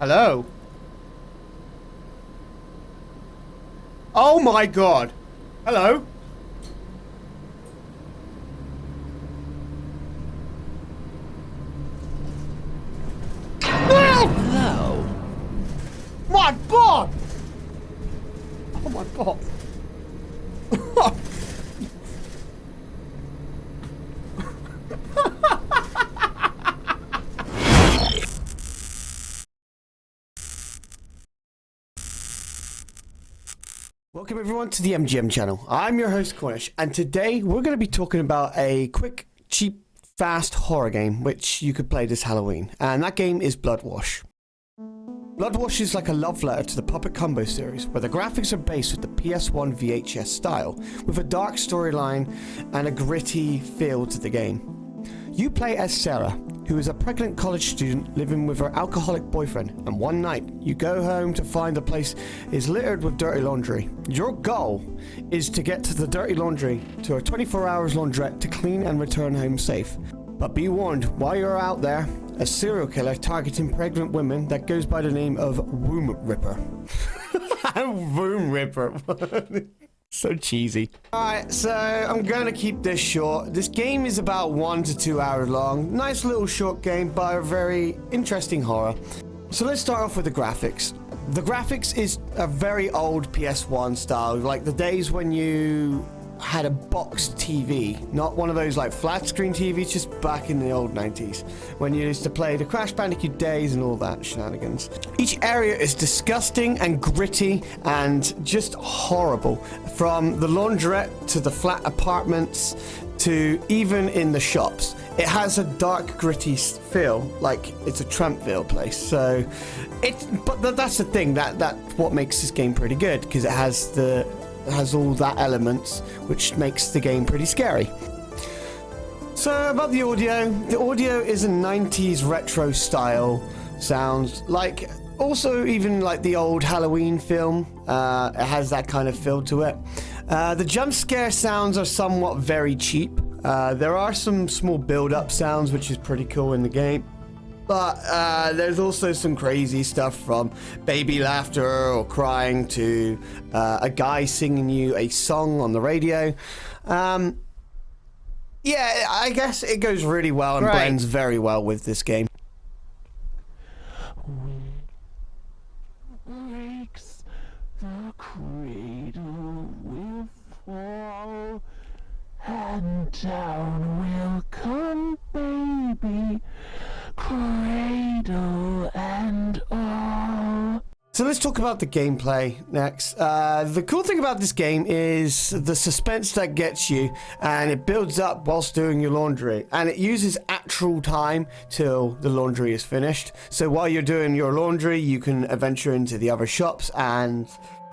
Hello? Oh my god! Hello? Hello. My god! Oh my god. Welcome everyone to the MGM channel. I'm your host Cornish and today we're going to be talking about a quick, cheap, fast horror game which you could play this Halloween and that game is Bloodwash. Bloodwash is like a love letter to the Puppet Combo series, where the graphics are based with the PS1 VHS style, with a dark storyline and a gritty feel to the game. You play as Sarah, who is a pregnant college student living with her alcoholic boyfriend, and one night you go home to find the place is littered with dirty laundry. Your goal is to get to the dirty laundry to a 24 hours laundrette to clean and return home safe. But be warned, while you're out there, a serial killer targeting pregnant women that goes by the name of Womb Ripper. Womb Ripper. so cheesy. Alright, so I'm gonna keep this short. This game is about one to two hours long. Nice little short game, but a very interesting horror. So let's start off with the graphics. The graphics is a very old PS1 style, like the days when you had a box TV, not one of those like flat screen TVs, just back in the old 90s when you used to play the Crash Bandicoot days and all that shenanigans. Each area is disgusting and gritty and just horrible. From the laundrette to the flat apartments to even in the shops. It has a dark, gritty feel, like it's a Trampville place. So, it. But that's the thing that that what makes this game pretty good because it has the has all that elements, which makes the game pretty scary. So about the audio, the audio is a 90s retro style sound, like also even like the old Halloween film, uh, it has that kind of feel to it. Uh, the jump scare sounds are somewhat very cheap. Uh, there are some small build-up sounds, which is pretty cool in the game. But uh, there's also some crazy stuff from baby laughter or crying to uh, a guy singing you a song on the radio. Um, yeah, I guess it goes really well and right. blends very well with this game. Breaks the cradle will fall and down will come baby cradle and all. So let's talk about the gameplay next. Uh, the cool thing about this game is the suspense that gets you, and it builds up whilst doing your laundry, and it uses actual time till the laundry is finished. So while you're doing your laundry, you can adventure into the other shops, and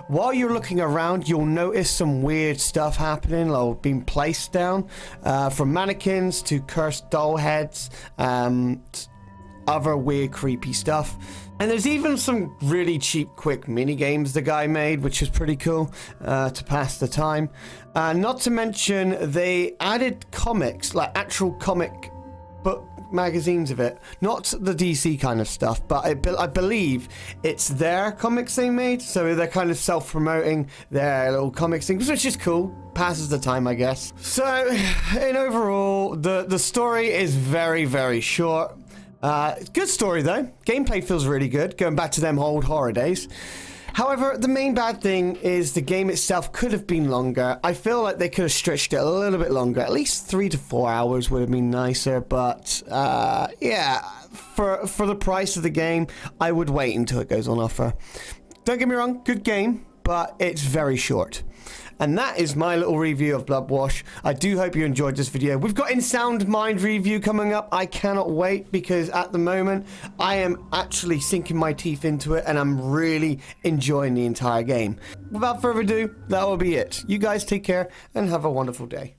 while you're looking around, you'll notice some weird stuff happening, like being placed down, uh, from mannequins to cursed doll heads. Um, other weird, creepy stuff. And there's even some really cheap, quick mini games the guy made, which is pretty cool uh, to pass the time. Uh, not to mention, they added comics, like actual comic book magazines of it. Not the DC kind of stuff, but I, be I believe it's their comics they made. So they're kind of self promoting their little comics things, which is cool. Passes the time, I guess. So, in overall, the, the story is very, very short. Uh, good story though. Gameplay feels really good, going back to them old horror days. However, the main bad thing is the game itself could have been longer. I feel like they could have stretched it a little bit longer. At least three to four hours would have been nicer. But uh, yeah, for for the price of the game, I would wait until it goes on offer. Don't get me wrong, good game, but it's very short. And that is my little review of Bloodwash. I do hope you enjoyed this video. We've got In Sound Mind review coming up. I cannot wait because at the moment I am actually sinking my teeth into it and I'm really enjoying the entire game. Without further ado, that will be it. You guys take care and have a wonderful day.